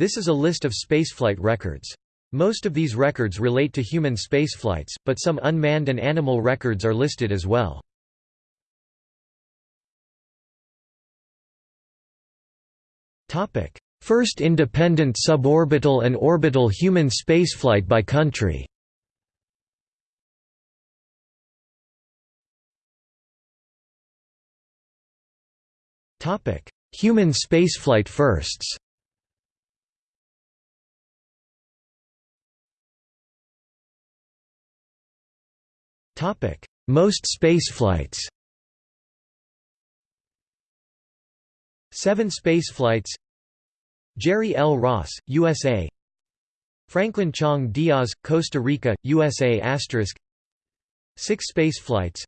This is a list of spaceflight records. Most of these records relate to human spaceflights, but some unmanned and animal records are listed as well. First independent suborbital and orbital human spaceflight by country Human spaceflight firsts Most spaceflights Seven spaceflights Jerry L. Ross, USA Franklin Chang Diaz, Costa Rica, USA Asterisk. Six spaceflights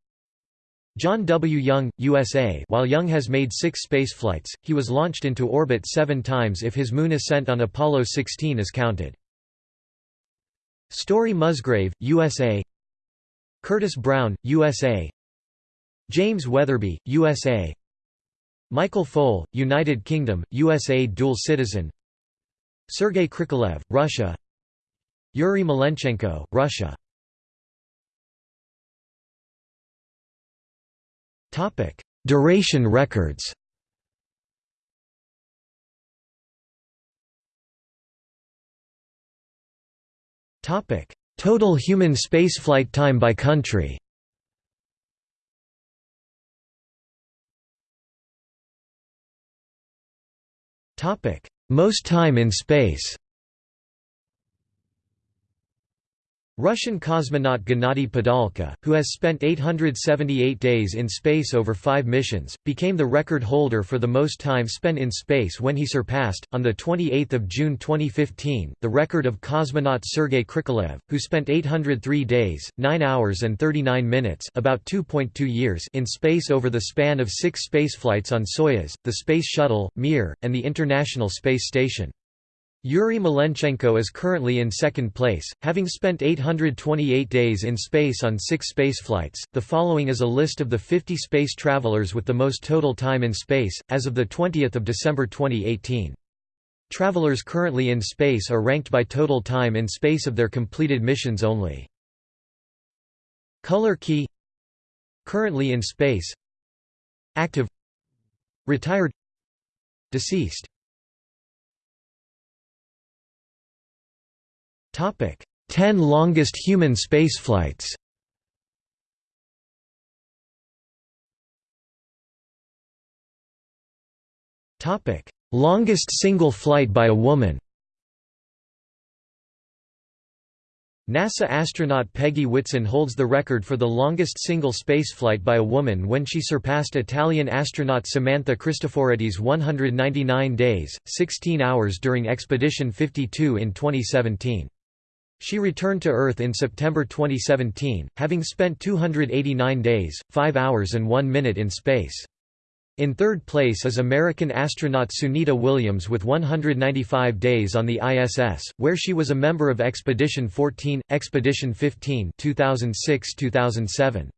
John W. Young, USA While Young has made six spaceflights, he was launched into orbit seven times if his moon ascent on Apollo 16 is counted. Story Musgrave, USA Curtis Brown, USA James Wetherbee, USA Michael Foale, United Kingdom, USA dual citizen. Sergei Krikalev, Russia. Yuri Malenchenko, Russia. Duration records Total human spaceflight time by country. Most time in space Russian cosmonaut Gennady Padalka, who has spent 878 days in space over five missions, became the record holder for the most time spent in space when he surpassed, on 28 June 2015, the record of cosmonaut Sergei Krikalev, who spent 803 days, 9 hours and 39 minutes about 2.2 years in space over the span of six spaceflights on Soyuz, the Space Shuttle, Mir, and the International Space Station. Yuri Malenchenko is currently in second place, having spent 828 days in space on six spaceflights. The following is a list of the 50 space travelers with the most total time in space, as of 20 December 2018. Travelers currently in space are ranked by total time in space of their completed missions only. Color key Currently in space Active Retired Deceased Topic: 10 longest human spaceflights. Topic: Longest single flight by a woman. NASA astronaut Peggy Whitson holds the record for the longest single spaceflight by a woman when she surpassed Italian astronaut Samantha Cristoforetti's 199 days, 16 hours during Expedition 52 in 2017. She returned to Earth in September 2017, having spent 289 days, 5 hours and 1 minute in space. In third place is American astronaut Sunita Williams with 195 days on the ISS, where she was a member of Expedition 14, Expedition 15 2006–2007.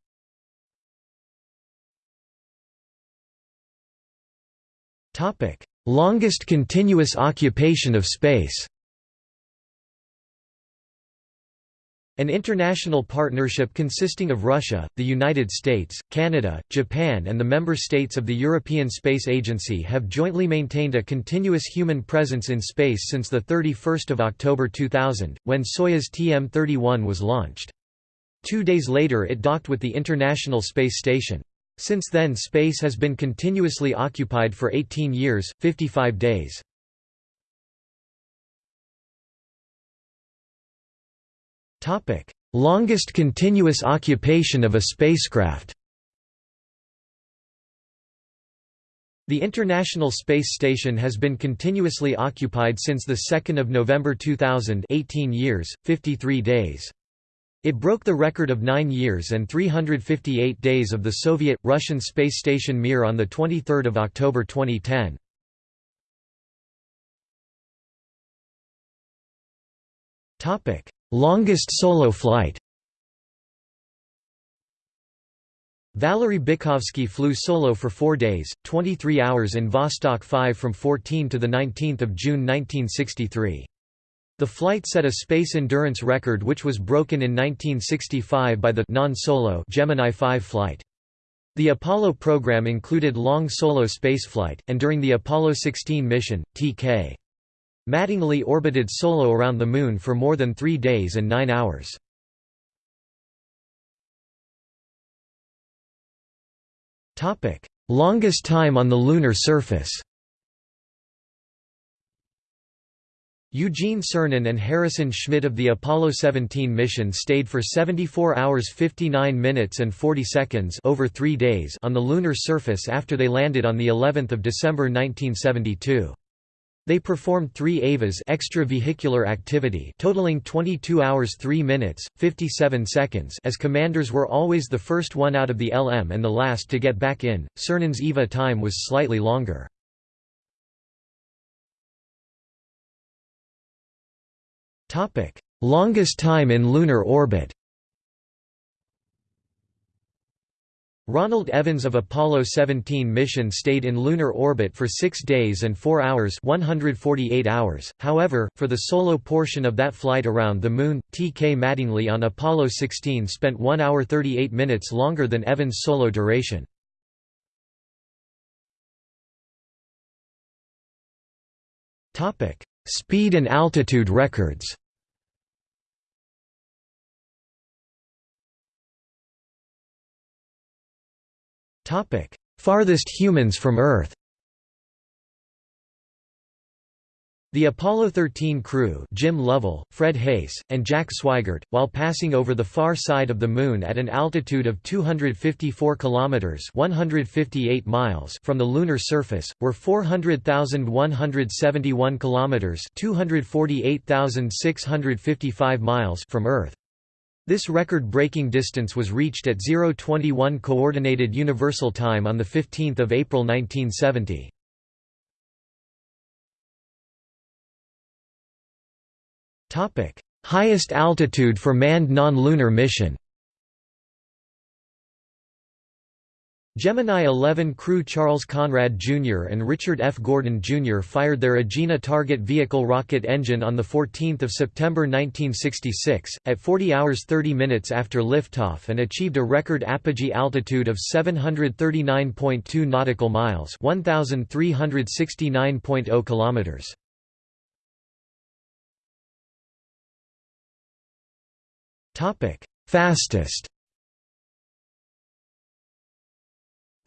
Longest continuous occupation of space An international partnership consisting of Russia, the United States, Canada, Japan and the member states of the European Space Agency have jointly maintained a continuous human presence in space since 31 October 2000, when Soyuz TM-31 was launched. Two days later it docked with the International Space Station. Since then space has been continuously occupied for 18 years, 55 days. Longest continuous occupation of a spacecraft The International Space Station has been continuously occupied since 2 November 2000 18 years, 53 days. It broke the record of 9 years and 358 days of the Soviet-Russian space station Mir on 23 October 2010. Longest solo flight Valery Bykovsky flew solo for four days, 23 hours in Vostok 5 from 14 to 19 June 1963. The flight set a space endurance record which was broken in 1965 by the non-solo Gemini 5 flight. The Apollo program included long solo spaceflight, and during the Apollo 16 mission, T.K. Mattingly orbited solo around the Moon for more than three days and nine hours. Longest time on the lunar surface Eugene Cernan and Harrison Schmitt of the Apollo 17 mission stayed for 74 hours 59 minutes and 40 seconds over 3 days on the lunar surface after they landed on the 11th of December 1972. They performed 3 EVAs extravehicular activity totaling 22 hours 3 minutes 57 seconds as commanders were always the first one out of the LM and the last to get back in. Cernan's EVA time was slightly longer. Longest time in lunar orbit. Ronald Evans of Apollo 17 mission stayed in lunar orbit for 6 days and 4 hours 148 hours, however, for the solo portion of that flight around the Moon, T. K. Mattingly on Apollo 16 spent 1 hour 38 minutes longer than Evans' solo duration. Speed and altitude records Farthest humans from Earth The Apollo 13 crew Jim Lovell, Fred Haise, and Jack Swigert, while passing over the far side of the Moon at an altitude of 254 kilometers (158 miles) from the lunar surface, were 400,171 kilometers (248,655 miles) from Earth. This record-breaking distance was reached at 0:21 Coordinated Universal Time on 15 April 1970. Topic: Highest altitude for manned non-lunar mission Gemini 11 crew Charles Conrad Jr. and Richard F. Gordon Jr. fired their Agena target vehicle rocket engine on 14 September 1966, at 40 hours 30 minutes after liftoff and achieved a record apogee altitude of 739.2 nautical miles 1,369.0 kilometers. Fastest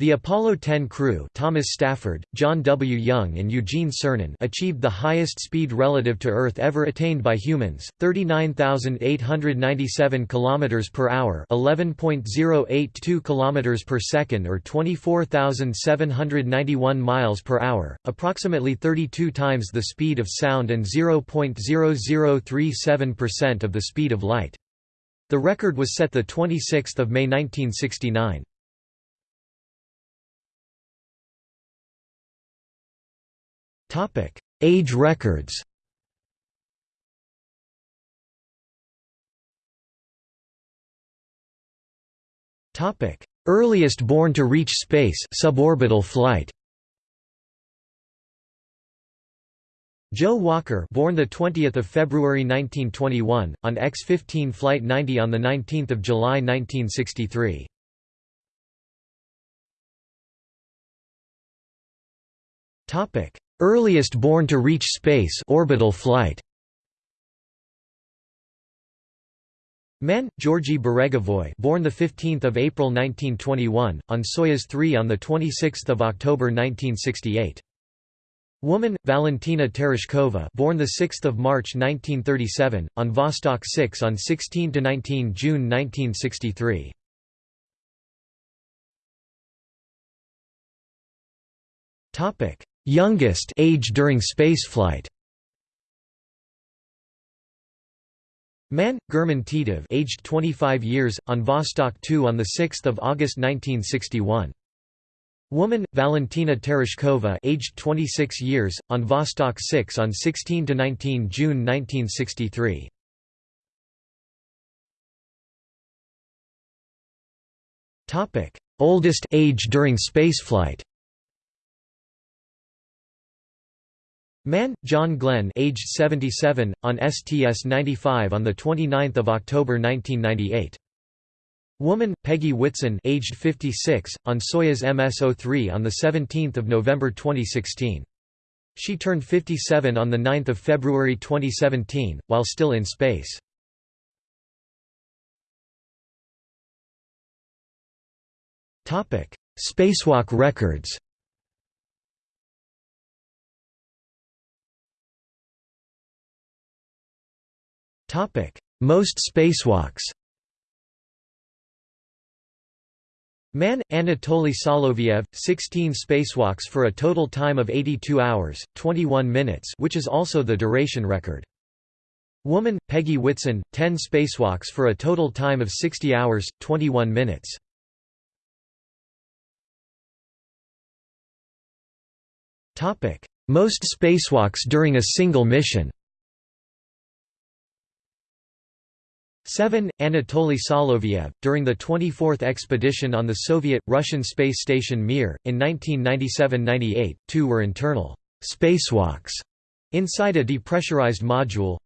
The Apollo 10 crew Thomas Stafford, John W. Young and Eugene Cernan achieved the highest speed relative to Earth ever attained by humans, 39,897 km per hour 11.082 km per second or 24,791 miles per hour, approximately 32 times the speed of sound and 0.0037% of the speed of light. The record was set 26 May 1969. Age records. Topic: Earliest born to reach space suborbital flight. Joe Walker, born the 20th of February 1921 on X-15 flight 90 on the 19th of July 1963. Topic: Earliest born to reach space orbital flight. Man, Georgy Beregovoy, born the 15th of April 1921 on Soyuz 3 on the 26th of October 1968. Woman, Valentina Tereshkova born 6 March 1937, on Vostok 6 on 16 to 19 June 1963. Youngest age during spaceflight Man, German Titov aged 25 years, on Vostok 2 on 6 August 1961. Woman, Valentina Tereshkova aged 26 years, on Vostok 6 on 16 to 19 June 1963. Topic: Oldest age during spaceflight Mann, John Glenn aged 77, on STS-95 on 29 October 1998. Woman, Peggy Whitson aged 56, on Soyuz MS-03 on 17 November 2016. She turned 57 on 9 February 2017, while still in space. Topic: Spacewalk records Most spacewalks Man, Anatoly Soloviev, 16 spacewalks for a total time of 82 hours, 21 minutes which is also the duration record. Woman, Peggy Whitson, 10 spacewalks for a total time of 60 hours, 21 minutes. Most spacewalks during a single mission 7. Anatoly Soloviev, during the 24th expedition on the Soviet-Russian space station Mir, in 1997–98, two were internal spacewalks inside a depressurized module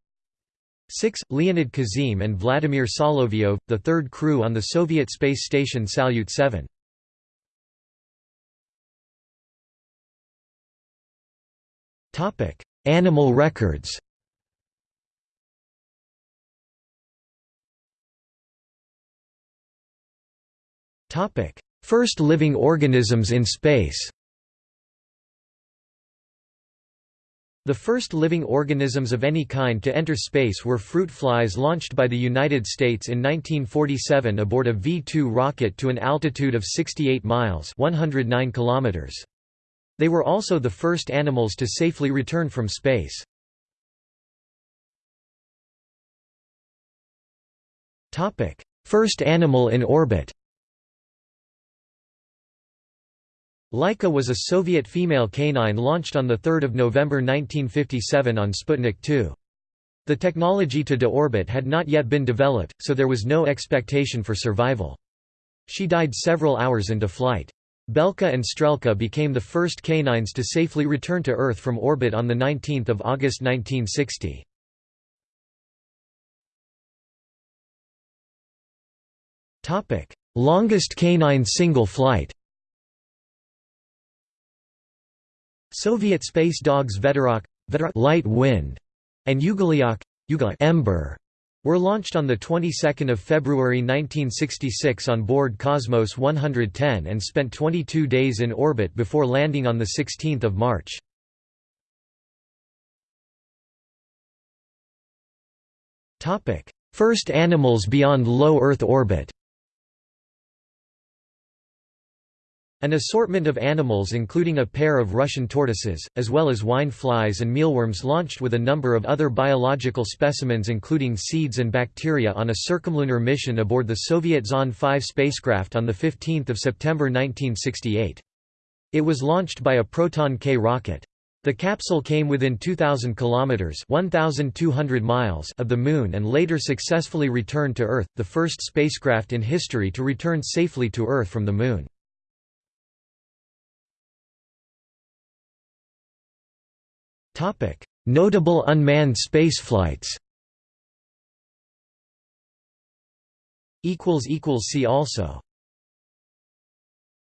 6. Leonid Kizim and Vladimir Solovyov, the third crew on the Soviet space station Salyut 7. Animal records First living organisms in space The first living organisms of any kind to enter space were fruit flies launched by the United States in 1947 aboard a V-2 rocket to an altitude of 68 miles 109 kilometers. They were also the first animals to safely return from space. First animal in orbit Laika was a Soviet female canine launched on 3 November 1957 on Sputnik 2. The technology to deorbit had not yet been developed, so there was no expectation for survival. She died several hours into flight. Belka and Strelka became the first canines to safely return to Earth from orbit on 19 August 1960. Longest canine single flight Soviet space dogs Veterok light wind, and Ugolyok ember were launched on the 22nd of February 1966 on board Cosmos 110 and spent 22 days in orbit before landing on the 16th of March. Topic: First animals beyond low Earth orbit. An assortment of animals including a pair of Russian tortoises, as well as wine flies and mealworms launched with a number of other biological specimens including seeds and bacteria on a circumlunar mission aboard the Soviet Zond 5 spacecraft on 15 September 1968. It was launched by a Proton-K rocket. The capsule came within 2,000 kilometers (1,200 miles) of the Moon and later successfully returned to Earth, the first spacecraft in history to return safely to Earth from the Moon. Notable unmanned spaceflights See also